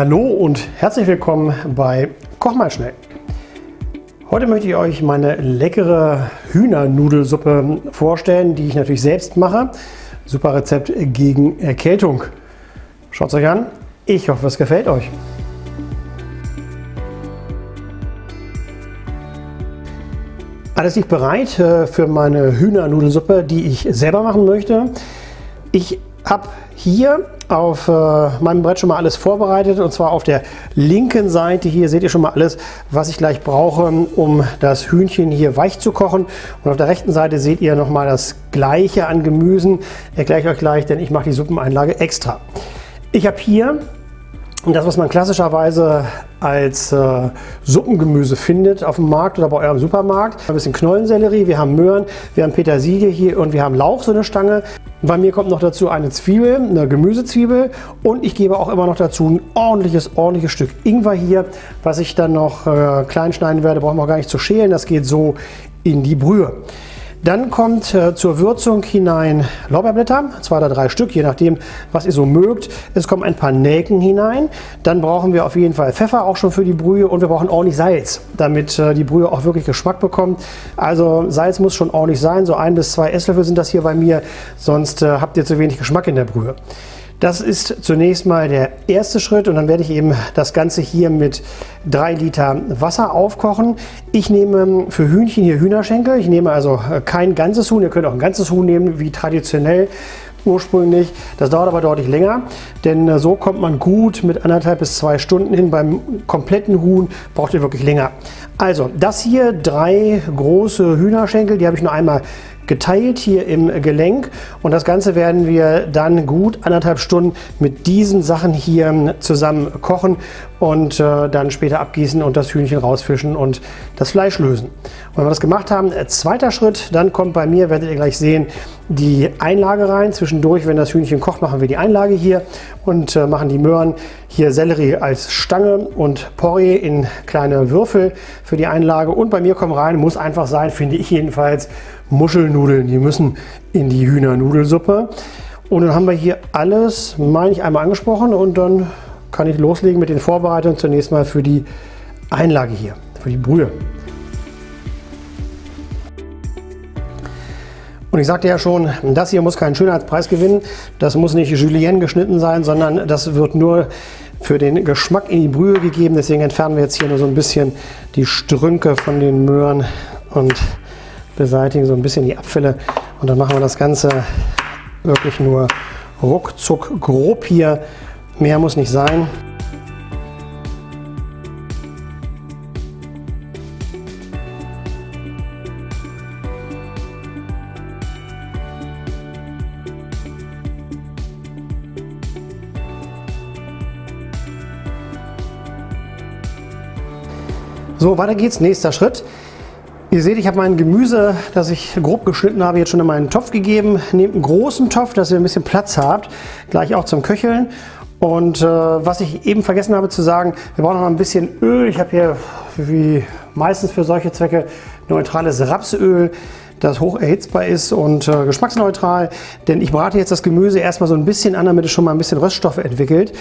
Hallo und herzlich willkommen bei Koch mal schnell. Heute möchte ich euch meine leckere Hühnernudelsuppe vorstellen, die ich natürlich selbst mache. Super Rezept gegen Erkältung. Schaut es euch an. Ich hoffe, es gefällt euch. Alles liegt bereit äh, für meine Hühnernudelsuppe, die ich selber machen möchte. Ich habe hier auf äh, meinem Brett schon mal alles vorbereitet und zwar auf der linken Seite hier seht ihr schon mal alles, was ich gleich brauche, um das Hühnchen hier weich zu kochen. Und auf der rechten Seite seht ihr nochmal das gleiche an Gemüsen. Erkläre ich euch gleich, denn ich mache die Suppeneinlage extra. Ich habe hier das, was man klassischerweise als äh, Suppengemüse findet auf dem Markt oder bei eurem Supermarkt. Ein bisschen Knollensellerie, wir haben Möhren, wir haben Petersilie hier und wir haben Lauch, so eine Stange. Bei mir kommt noch dazu eine Zwiebel, eine Gemüsezwiebel. Und ich gebe auch immer noch dazu ein ordentliches, ordentliches Stück Ingwer hier, was ich dann noch äh, klein schneiden werde, brauchen wir gar nicht zu schälen, das geht so in die Brühe. Dann kommt äh, zur Würzung hinein Lorbeerblätter, zwei oder drei Stück, je nachdem, was ihr so mögt. Es kommen ein paar Nelken hinein. Dann brauchen wir auf jeden Fall Pfeffer, auch schon für die Brühe. Und wir brauchen ordentlich Salz, damit äh, die Brühe auch wirklich Geschmack bekommt. Also Salz muss schon ordentlich sein. So ein bis zwei Esslöffel sind das hier bei mir, sonst äh, habt ihr zu wenig Geschmack in der Brühe. Das ist zunächst mal der erste Schritt und dann werde ich eben das Ganze hier mit drei Liter Wasser aufkochen. Ich nehme für Hühnchen hier Hühnerschenkel. Ich nehme also kein ganzes Huhn. Ihr könnt auch ein ganzes Huhn nehmen, wie traditionell ursprünglich. Das dauert aber deutlich länger, denn äh, so kommt man gut mit anderthalb bis zwei Stunden hin. Beim kompletten Huhn braucht ihr wirklich länger. Also das hier drei große Hühnerschenkel, die habe ich nur einmal geteilt hier im Gelenk und das Ganze werden wir dann gut anderthalb Stunden mit diesen Sachen hier zusammen kochen und äh, dann später abgießen und das Hühnchen rausfischen und das Fleisch lösen. Und wenn wir das gemacht haben, äh, zweiter Schritt, dann kommt bei mir, werdet ihr gleich sehen, die Einlage rein. Zwischendurch, wenn das Hühnchen kocht, machen wir die Einlage hier und äh, machen die Möhren hier Sellerie als Stange und Porree in kleine Würfel für die Einlage. Und bei mir kommen rein, muss einfach sein, finde ich jedenfalls, Muschelnudeln. Die müssen in die Hühnernudelsuppe. Und dann haben wir hier alles, meine ich, einmal angesprochen und dann kann ich loslegen mit den Vorbereitungen zunächst mal für die Einlage hier, für die Brühe. Und ich sagte ja schon, das hier muss keinen Schönheitspreis gewinnen. Das muss nicht Julienne geschnitten sein, sondern das wird nur für den Geschmack in die Brühe gegeben. Deswegen entfernen wir jetzt hier nur so ein bisschen die Strünke von den Möhren und beseitigen so ein bisschen die Abfälle. Und dann machen wir das Ganze wirklich nur ruckzuck grob hier Mehr muss nicht sein. So, weiter geht's. Nächster Schritt. Ihr seht, ich habe mein Gemüse, das ich grob geschnitten habe, jetzt schon in meinen Topf gegeben. Nehmt einen großen Topf, dass ihr ein bisschen Platz habt, gleich auch zum Köcheln. Und äh, was ich eben vergessen habe zu sagen, wir brauchen noch ein bisschen Öl. Ich habe hier, wie meistens für solche Zwecke, neutrales Rapsöl das hoch erhitzbar ist und äh, geschmacksneutral. Denn ich brate jetzt das Gemüse erstmal so ein bisschen an, damit es schon mal ein bisschen Röststoffe entwickelt.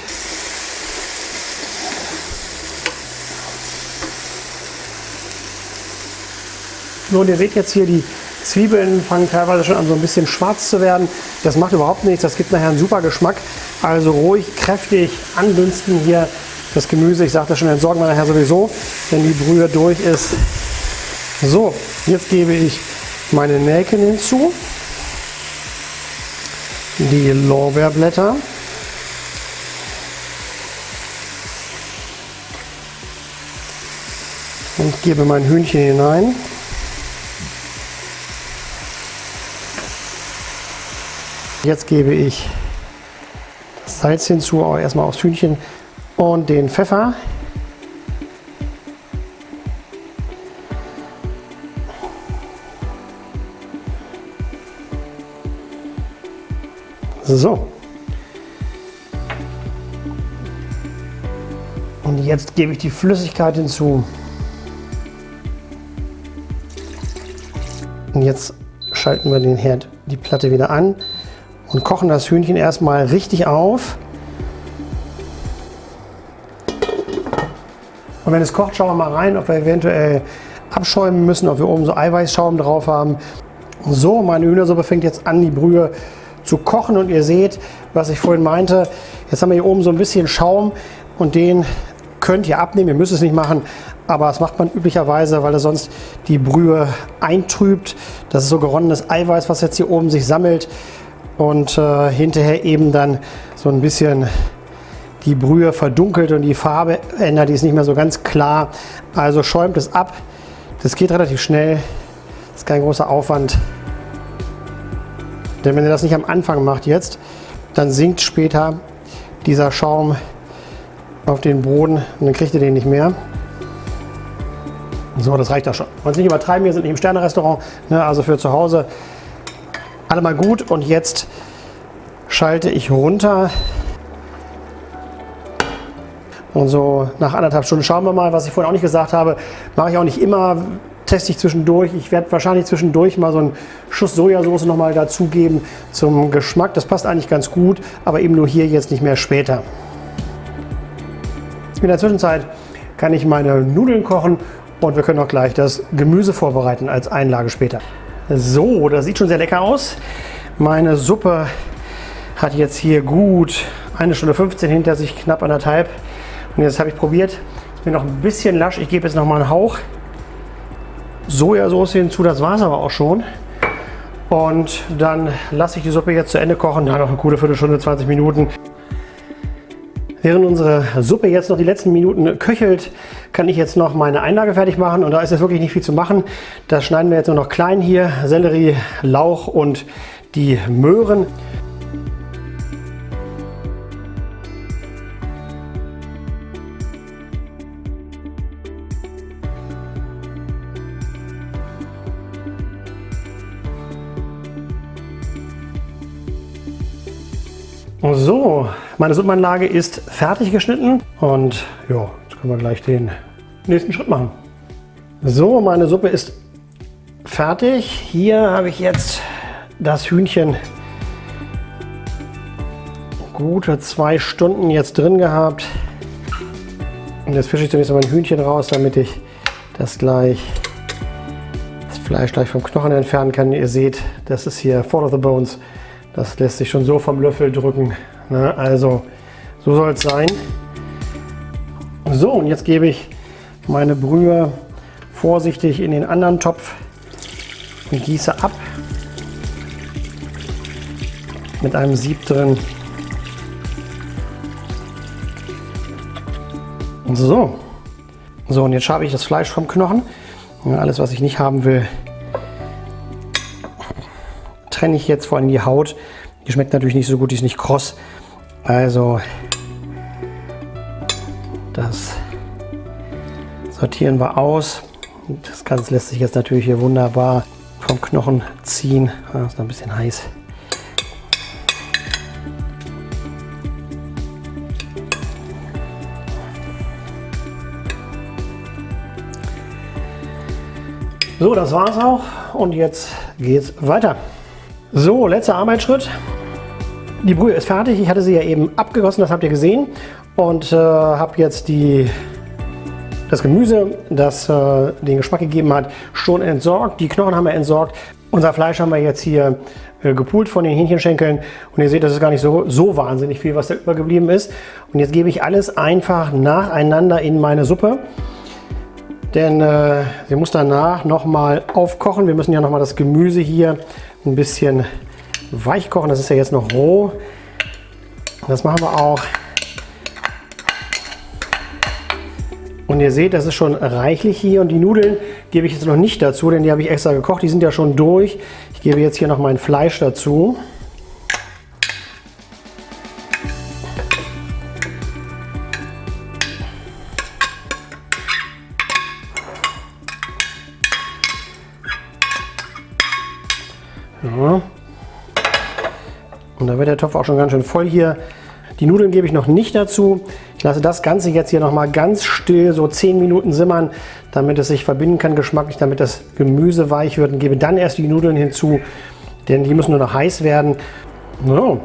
Und ihr seht jetzt hier die Zwiebeln fangen teilweise schon an so ein bisschen schwarz zu werden. Das macht überhaupt nichts, das gibt nachher einen super Geschmack. Also ruhig, kräftig andünsten hier das Gemüse. Ich sagte schon, entsorgen wir nachher sowieso, wenn die Brühe durch ist. So, jetzt gebe ich meine Nelken hinzu, die Lorbeerblätter, und gebe mein Hühnchen hinein. Jetzt gebe ich das Salz hinzu, auch erstmal aufs Hühnchen und den Pfeffer. So. Und jetzt gebe ich die Flüssigkeit hinzu. Und jetzt schalten wir den Herd, die Platte wieder an und kochen das Hühnchen erstmal richtig auf. Und wenn es kocht, schauen wir mal rein, ob wir eventuell abschäumen müssen, ob wir oben so Eiweißschaum drauf haben. So, meine Hühnersuppe fängt jetzt an, die Brühe zu kochen und ihr seht, was ich vorhin meinte. Jetzt haben wir hier oben so ein bisschen Schaum und den könnt ihr abnehmen. Ihr müsst es nicht machen, aber das macht man üblicherweise, weil er sonst die Brühe eintrübt. Das ist so geronnenes Eiweiß, was jetzt hier oben sich sammelt und äh, hinterher eben dann so ein bisschen die Brühe verdunkelt und die Farbe ändert, die ist nicht mehr so ganz klar. Also schäumt es ab. Das geht relativ schnell, ist kein großer Aufwand. Denn wenn ihr das nicht am Anfang macht jetzt, dann sinkt später dieser Schaum auf den Boden und dann kriegt ihr den nicht mehr. So, das reicht auch schon. Wollen nicht übertreiben, wir sind nicht im Sternerestaurant, ne, also für zu Hause. Alle mal gut und jetzt schalte ich runter. Und so nach anderthalb Stunden schauen wir mal, was ich vorhin auch nicht gesagt habe, mache ich auch nicht immer, teste ich zwischendurch. Ich werde wahrscheinlich zwischendurch mal so einen Schuss Sojasauce noch mal dazugeben zum Geschmack. Das passt eigentlich ganz gut, aber eben nur hier jetzt nicht mehr später. In der Zwischenzeit kann ich meine Nudeln kochen und wir können auch gleich das Gemüse vorbereiten als Einlage später. So, das sieht schon sehr lecker aus. Meine Suppe hat jetzt hier gut eine Stunde 15 hinter sich, knapp anderthalb. Und jetzt habe ich probiert, ist mir noch ein bisschen lasch. Ich gebe jetzt noch mal einen Hauch Sojasauce hinzu, das war es aber auch schon. Und dann lasse ich die Suppe jetzt zu Ende kochen. Da noch eine gute Viertelstunde, 20 Minuten. Während unsere Suppe jetzt noch die letzten Minuten köchelt, kann ich jetzt noch meine Einlage fertig machen. Und da ist jetzt wirklich nicht viel zu machen. Das schneiden wir jetzt nur noch klein hier. Sellerie, Lauch und die Möhren. So, meine Suppenanlage ist fertig geschnitten und ja, jetzt können wir gleich den nächsten Schritt machen. So, meine Suppe ist fertig. Hier habe ich jetzt das Hühnchen gute zwei Stunden jetzt drin gehabt. Und jetzt fische ich zunächst mal ein Hühnchen raus, damit ich das gleich das Fleisch gleich vom Knochen entfernen kann. Ihr seht, das ist hier Fall of the Bones. Das lässt sich schon so vom Löffel drücken. Ne? Also so soll es sein. So, und jetzt gebe ich meine Brühe vorsichtig in den anderen Topf und gieße ab. Mit einem Sieb drin. So. So, und jetzt schabe ich das Fleisch vom Knochen. Alles, was ich nicht haben will, trenne ich jetzt vor allem die Haut. Die schmeckt natürlich nicht so gut, die ist nicht kross. Also das sortieren wir aus. Das Ganze lässt sich jetzt natürlich hier wunderbar vom Knochen ziehen. Das ist noch ein bisschen heiß. So, das war's auch und jetzt geht's weiter. So, letzter Arbeitsschritt. Die Brühe ist fertig. Ich hatte sie ja eben abgegossen, das habt ihr gesehen. Und äh, habe jetzt die, das Gemüse, das äh, den Geschmack gegeben hat, schon entsorgt. Die Knochen haben wir entsorgt. Unser Fleisch haben wir jetzt hier äh, gepult von den Hähnchenschenkeln. Und ihr seht, das ist gar nicht so, so wahnsinnig viel, was da übergeblieben ist. Und jetzt gebe ich alles einfach nacheinander in meine Suppe. Denn äh, sie muss danach nochmal aufkochen. Wir müssen ja nochmal das Gemüse hier ein bisschen weich kochen. Das ist ja jetzt noch roh. Das machen wir auch. Und ihr seht, das ist schon reichlich hier. Und die Nudeln gebe ich jetzt noch nicht dazu, denn die habe ich extra gekocht. Die sind ja schon durch. Ich gebe jetzt hier noch mein Fleisch dazu. Ja. Und da wird der Topf auch schon ganz schön voll hier. Die Nudeln gebe ich noch nicht dazu. Ich lasse das Ganze jetzt hier noch mal ganz still so 10 Minuten simmern, damit es sich verbinden kann geschmacklich, damit das Gemüse weich wird und gebe dann erst die Nudeln hinzu, denn die müssen nur noch heiß werden. So.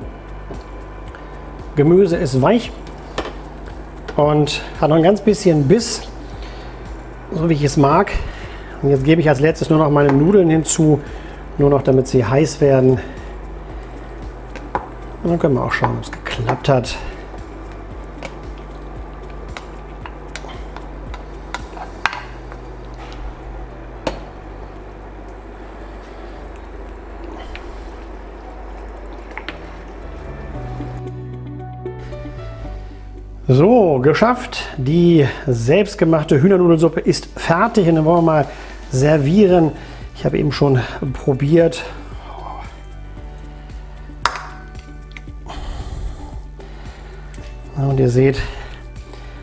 Gemüse ist weich und hat noch ein ganz bisschen Biss. so wie ich es mag. Und jetzt gebe ich als letztes nur noch meine Nudeln hinzu, nur noch damit sie heiß werden. Und dann können wir auch schauen, ob es geklappt hat. So, geschafft. Die selbstgemachte Hühnernudelsuppe ist fertig und dann wollen wir mal servieren. Ich habe eben schon probiert. Und ihr seht,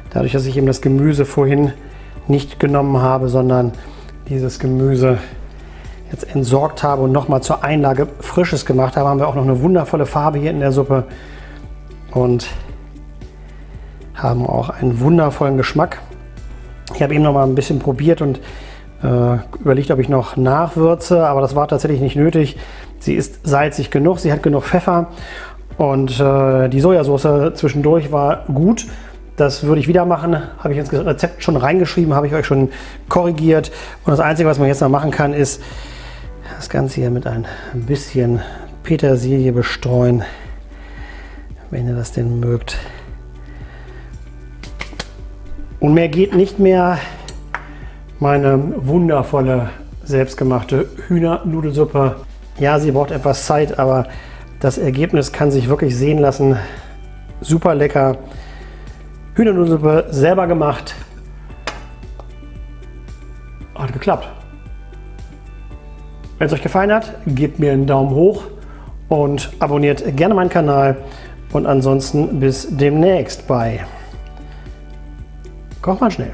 dadurch, dass ich eben das Gemüse vorhin nicht genommen habe, sondern dieses Gemüse jetzt entsorgt habe und nochmal zur Einlage frisches gemacht habe, haben wir auch noch eine wundervolle Farbe hier in der Suppe. Und haben auch einen wundervollen Geschmack. Ich habe eben noch mal ein bisschen probiert und überlegt, ob ich noch nachwürze, aber das war tatsächlich nicht nötig. Sie ist salzig genug, sie hat genug Pfeffer und äh, die Sojasauce zwischendurch war gut. Das würde ich wieder machen, habe ich ins Rezept schon reingeschrieben, habe ich euch schon korrigiert. Und das Einzige, was man jetzt noch machen kann, ist das Ganze hier mit ein bisschen Petersilie bestreuen, wenn ihr das denn mögt. Und mehr geht nicht mehr. Meine wundervolle selbstgemachte Hühnernudelsuppe. Ja, sie braucht etwas Zeit, aber das Ergebnis kann sich wirklich sehen lassen. Super lecker. Hühnernudelsuppe selber gemacht. Hat geklappt. Wenn es euch gefallen hat, gebt mir einen Daumen hoch und abonniert gerne meinen Kanal. Und ansonsten bis demnächst bei Koch mal schnell.